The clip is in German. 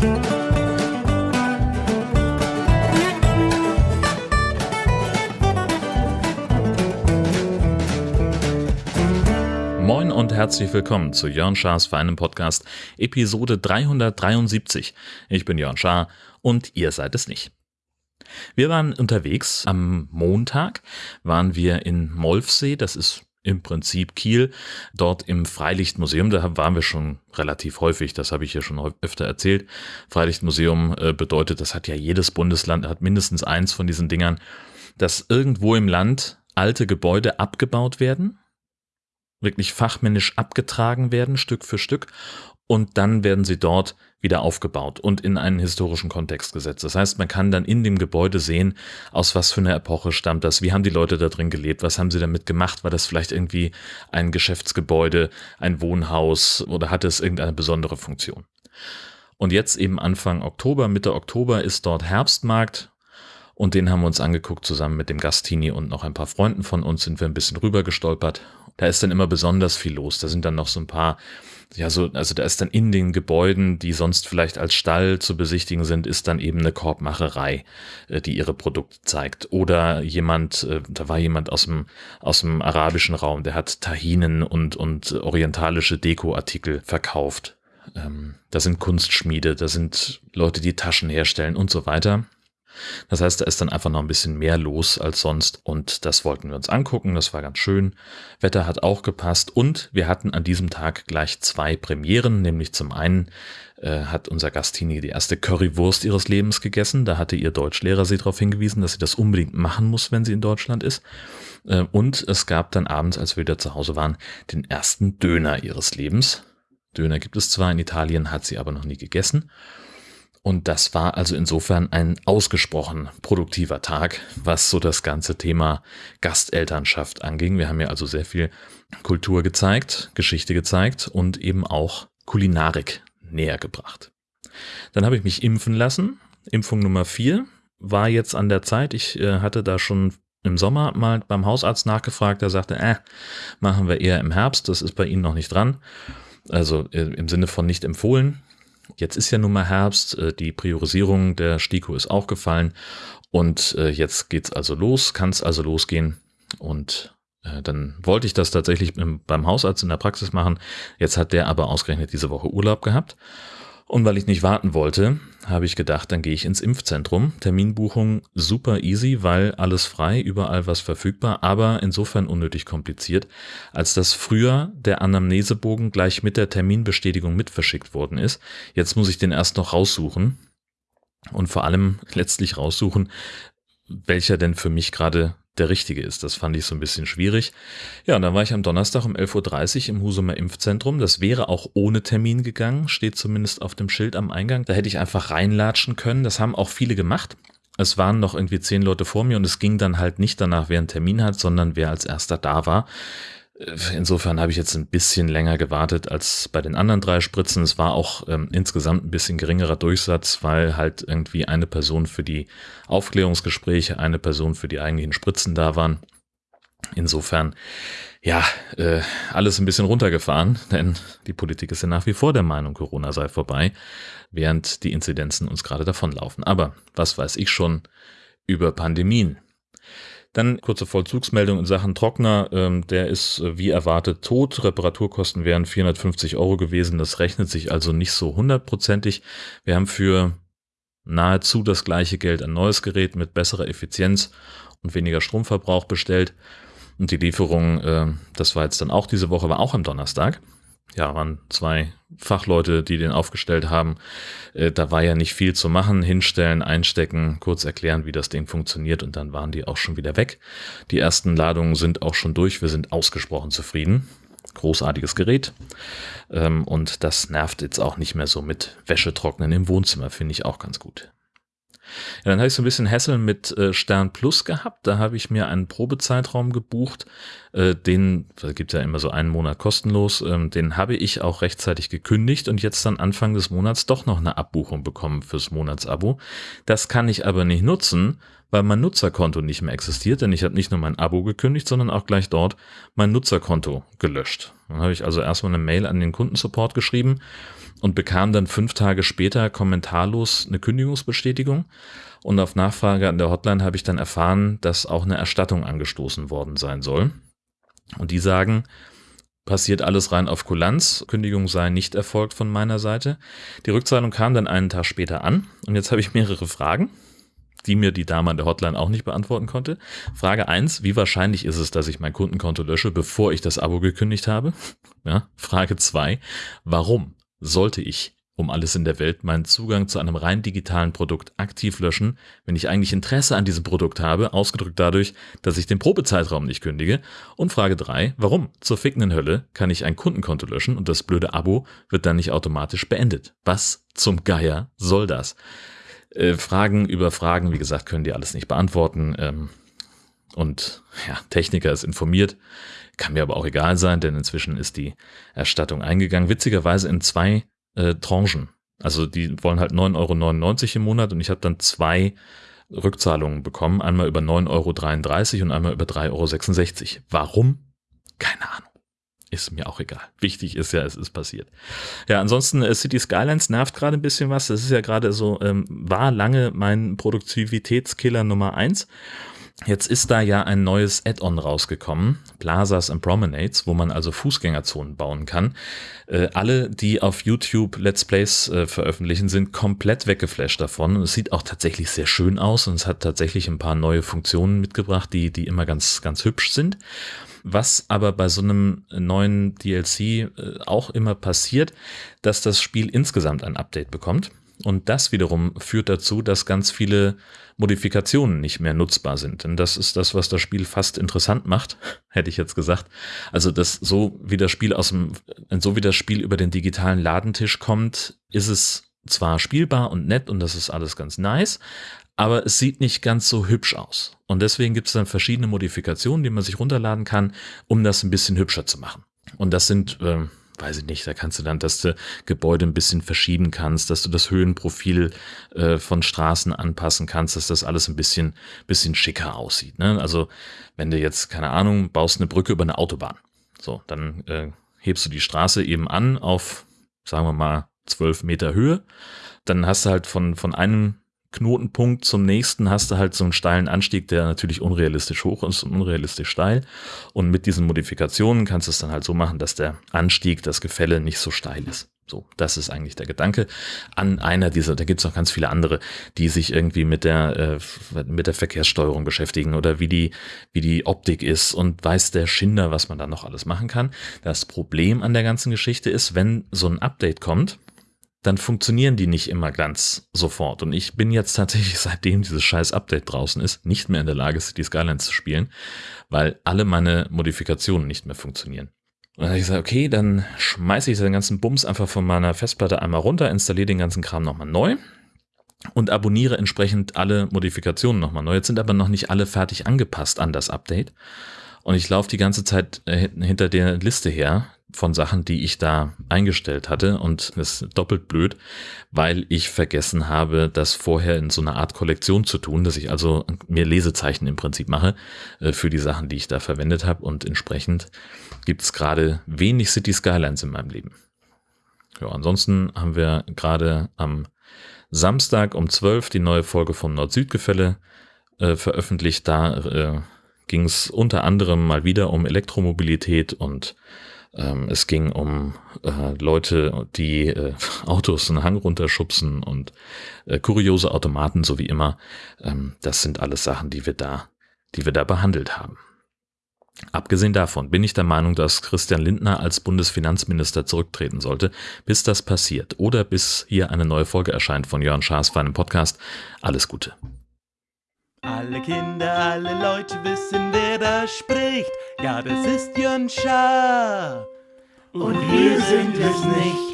Moin und herzlich willkommen zu Jörn Schars Feinem Podcast, Episode 373. Ich bin Jörn Schaar und ihr seid es nicht. Wir waren unterwegs. Am Montag waren wir in Molfsee, das ist im Prinzip Kiel, dort im Freilichtmuseum. Da waren wir schon relativ häufig, das habe ich hier schon öfter erzählt. Freilichtmuseum äh, bedeutet, das hat ja jedes Bundesland, hat mindestens eins von diesen Dingern, dass irgendwo im Land alte Gebäude abgebaut werden, wirklich fachmännisch abgetragen werden, Stück für Stück, und dann werden sie dort wieder aufgebaut und in einen historischen Kontext gesetzt. Das heißt, man kann dann in dem Gebäude sehen, aus was für einer Epoche stammt das, wie haben die Leute da drin gelebt, was haben sie damit gemacht, war das vielleicht irgendwie ein Geschäftsgebäude, ein Wohnhaus oder hatte es irgendeine besondere Funktion. Und jetzt eben Anfang Oktober, Mitte Oktober ist dort Herbstmarkt und den haben wir uns angeguckt zusammen mit dem Gastini und noch ein paar Freunden von uns sind wir ein bisschen rüber gestolpert. Da ist dann immer besonders viel los. Da sind dann noch so ein paar ja, so, also da ist dann in den Gebäuden, die sonst vielleicht als Stall zu besichtigen sind, ist dann eben eine Korbmacherei, äh, die ihre Produkte zeigt. Oder jemand, äh, da war jemand aus dem, aus dem arabischen Raum, der hat Tahinen und, und orientalische Dekoartikel verkauft. Ähm, da sind Kunstschmiede, da sind Leute, die Taschen herstellen und so weiter. Das heißt, da ist dann einfach noch ein bisschen mehr los als sonst und das wollten wir uns angucken. Das war ganz schön. Wetter hat auch gepasst und wir hatten an diesem Tag gleich zwei Premieren, nämlich zum einen äh, hat unser Gastini die erste Currywurst ihres Lebens gegessen. Da hatte ihr Deutschlehrer sie darauf hingewiesen, dass sie das unbedingt machen muss, wenn sie in Deutschland ist. Äh, und es gab dann abends, als wir wieder zu Hause waren, den ersten Döner ihres Lebens. Döner gibt es zwar in Italien, hat sie aber noch nie gegessen. Und das war also insofern ein ausgesprochen produktiver Tag, was so das ganze Thema Gastelternschaft anging. Wir haben ja also sehr viel Kultur gezeigt, Geschichte gezeigt und eben auch Kulinarik näher gebracht. Dann habe ich mich impfen lassen. Impfung Nummer vier war jetzt an der Zeit. Ich äh, hatte da schon im Sommer mal beim Hausarzt nachgefragt. Der sagte, äh, machen wir eher im Herbst. Das ist bei Ihnen noch nicht dran. Also äh, im Sinne von nicht empfohlen. Jetzt ist ja nun mal Herbst, äh, die Priorisierung der STIKO ist auch gefallen. Und äh, jetzt geht's also los, kann es also losgehen. Und äh, dann wollte ich das tatsächlich beim Hausarzt in der Praxis machen. Jetzt hat der aber ausgerechnet diese Woche Urlaub gehabt und weil ich nicht warten wollte, habe ich gedacht, dann gehe ich ins Impfzentrum. Terminbuchung super easy, weil alles frei, überall was verfügbar, aber insofern unnötig kompliziert, als dass früher der Anamnesebogen gleich mit der Terminbestätigung mit verschickt worden ist. Jetzt muss ich den erst noch raussuchen und vor allem letztlich raussuchen, welcher denn für mich gerade der richtige ist. Das fand ich so ein bisschen schwierig. Ja, und dann war ich am Donnerstag um 11.30 Uhr im Husumer Impfzentrum. Das wäre auch ohne Termin gegangen, steht zumindest auf dem Schild am Eingang. Da hätte ich einfach reinlatschen können. Das haben auch viele gemacht. Es waren noch irgendwie zehn Leute vor mir und es ging dann halt nicht danach, wer einen Termin hat, sondern wer als erster da war. Insofern habe ich jetzt ein bisschen länger gewartet als bei den anderen drei Spritzen. Es war auch ähm, insgesamt ein bisschen geringerer Durchsatz, weil halt irgendwie eine Person für die Aufklärungsgespräche, eine Person für die eigentlichen Spritzen da waren. Insofern, ja, äh, alles ein bisschen runtergefahren, denn die Politik ist ja nach wie vor der Meinung, Corona sei vorbei, während die Inzidenzen uns gerade davonlaufen. Aber was weiß ich schon über Pandemien? Dann kurze Vollzugsmeldung in Sachen Trockner. Ähm, der ist äh, wie erwartet tot. Reparaturkosten wären 450 Euro gewesen. Das rechnet sich also nicht so hundertprozentig. Wir haben für nahezu das gleiche Geld ein neues Gerät mit besserer Effizienz und weniger Stromverbrauch bestellt. Und die Lieferung, äh, das war jetzt dann auch diese Woche, war auch am Donnerstag ja, waren zwei Fachleute, die den aufgestellt haben. Äh, da war ja nicht viel zu machen. Hinstellen, einstecken, kurz erklären, wie das Ding funktioniert und dann waren die auch schon wieder weg. Die ersten Ladungen sind auch schon durch. Wir sind ausgesprochen zufrieden. Großartiges Gerät. Ähm, und das nervt jetzt auch nicht mehr so mit Wäschetrocknen im Wohnzimmer, finde ich auch ganz gut. Ja, dann habe ich so ein bisschen Hässeln mit äh, Stern Plus gehabt. Da habe ich mir einen Probezeitraum gebucht. Äh, den, da gibt ja immer so einen Monat kostenlos. Ähm, den habe ich auch rechtzeitig gekündigt und jetzt dann Anfang des Monats doch noch eine Abbuchung bekommen fürs Monatsabo. Das kann ich aber nicht nutzen, weil mein Nutzerkonto nicht mehr existiert, denn ich habe nicht nur mein Abo gekündigt, sondern auch gleich dort mein Nutzerkonto gelöscht. Dann habe ich also erstmal eine Mail an den Kundensupport geschrieben und bekam dann fünf Tage später kommentarlos eine Kündigungsbestätigung. Und auf Nachfrage an der Hotline habe ich dann erfahren, dass auch eine Erstattung angestoßen worden sein soll. Und die sagen, passiert alles rein auf Kulanz, Kündigung sei nicht erfolgt von meiner Seite. Die Rückzahlung kam dann einen Tag später an und jetzt habe ich mehrere Fragen, die mir die Dame an der Hotline auch nicht beantworten konnte. Frage eins: wie wahrscheinlich ist es, dass ich mein Kundenkonto lösche, bevor ich das Abo gekündigt habe? Ja, Frage zwei: warum sollte ich um alles in der Welt meinen Zugang zu einem rein digitalen Produkt aktiv löschen, wenn ich eigentlich Interesse an diesem Produkt habe, ausgedrückt dadurch, dass ich den Probezeitraum nicht kündige. Und Frage drei: warum zur fickenden Hölle kann ich ein Kundenkonto löschen und das blöde Abo wird dann nicht automatisch beendet? Was zum Geier soll das? Äh, Fragen über Fragen, wie gesagt, können die alles nicht beantworten. Ähm, und ja, Techniker ist informiert. Kann mir aber auch egal sein, denn inzwischen ist die Erstattung eingegangen. Witzigerweise in zwei äh, Tranchen. Also die wollen halt 9,99 Euro im Monat und ich habe dann zwei Rückzahlungen bekommen. Einmal über 9,33 Euro und einmal über 3,66 Euro. Warum? Keine Ahnung. Ist mir auch egal. Wichtig ist ja, es ist passiert. Ja, ansonsten äh, City Skylines nervt gerade ein bisschen was. Das ist ja gerade so, ähm, war lange mein Produktivitätskiller Nummer eins. Jetzt ist da ja ein neues Add-on rausgekommen, Plazas and Promenades, wo man also Fußgängerzonen bauen kann. Äh, alle, die auf YouTube Let's Plays äh, veröffentlichen, sind komplett weggeflasht davon. Es sieht auch tatsächlich sehr schön aus und es hat tatsächlich ein paar neue Funktionen mitgebracht, die, die immer ganz, ganz hübsch sind. Was aber bei so einem neuen DLC äh, auch immer passiert, dass das Spiel insgesamt ein Update bekommt. Und das wiederum führt dazu, dass ganz viele Modifikationen nicht mehr nutzbar sind. Denn das ist das, was das Spiel fast interessant macht, hätte ich jetzt gesagt. Also, dass so wie das Spiel aus dem, so wie das Spiel über den digitalen Ladentisch kommt, ist es zwar spielbar und nett und das ist alles ganz nice, aber es sieht nicht ganz so hübsch aus. Und deswegen gibt es dann verschiedene Modifikationen, die man sich runterladen kann, um das ein bisschen hübscher zu machen. Und das sind äh, weiß ich nicht, da kannst du dann, dass du Gebäude ein bisschen verschieben kannst, dass du das Höhenprofil äh, von Straßen anpassen kannst, dass das alles ein bisschen, bisschen schicker aussieht. Ne? Also wenn du jetzt, keine Ahnung, baust eine Brücke über eine Autobahn, so, dann äh, hebst du die Straße eben an auf, sagen wir mal, zwölf Meter Höhe. Dann hast du halt von, von einem Knotenpunkt zum nächsten hast du halt so einen steilen Anstieg, der natürlich unrealistisch hoch ist und unrealistisch steil. Und mit diesen Modifikationen kannst du es dann halt so machen, dass der Anstieg, das Gefälle nicht so steil ist. So, das ist eigentlich der Gedanke an einer dieser, da gibt es noch ganz viele andere, die sich irgendwie mit der, äh, mit der Verkehrssteuerung beschäftigen oder wie die, wie die Optik ist und weiß der Schinder, was man da noch alles machen kann. Das Problem an der ganzen Geschichte ist, wenn so ein Update kommt, dann funktionieren die nicht immer ganz sofort. Und ich bin jetzt tatsächlich, seitdem dieses scheiß Update draußen ist, nicht mehr in der Lage, City Skylines zu spielen, weil alle meine Modifikationen nicht mehr funktionieren. Und dann habe ich gesagt, okay, dann schmeiße ich den ganzen Bums einfach von meiner Festplatte einmal runter, installiere den ganzen Kram nochmal neu und abonniere entsprechend alle Modifikationen nochmal neu. Jetzt sind aber noch nicht alle fertig angepasst an das Update. Und ich laufe die ganze Zeit äh, hinter der Liste her, von Sachen, die ich da eingestellt hatte. Und das ist doppelt blöd, weil ich vergessen habe, das vorher in so einer Art Kollektion zu tun, dass ich also mir Lesezeichen im Prinzip mache äh, für die Sachen, die ich da verwendet habe. Und entsprechend gibt es gerade wenig City Skylines in meinem Leben. Ja, ansonsten haben wir gerade am Samstag um 12 die neue Folge vom Nord-Süd-Gefälle äh, veröffentlicht. Da äh, ging es unter anderem mal wieder um Elektromobilität und ähm, es ging um äh, Leute, die äh, Autos einen Hang runterschubsen und äh, kuriose Automaten, so wie immer. Ähm, das sind alles Sachen, die wir da, die wir da behandelt haben. Abgesehen davon bin ich der Meinung, dass Christian Lindner als Bundesfinanzminister zurücktreten sollte, bis das passiert oder bis hier eine neue Folge erscheint von Jörn Schaas für einen Podcast. Alles Gute. Alle Kinder, alle Leute wissen, wer da spricht. Ja, das ist Jön Schaar. Und wir sind es nicht.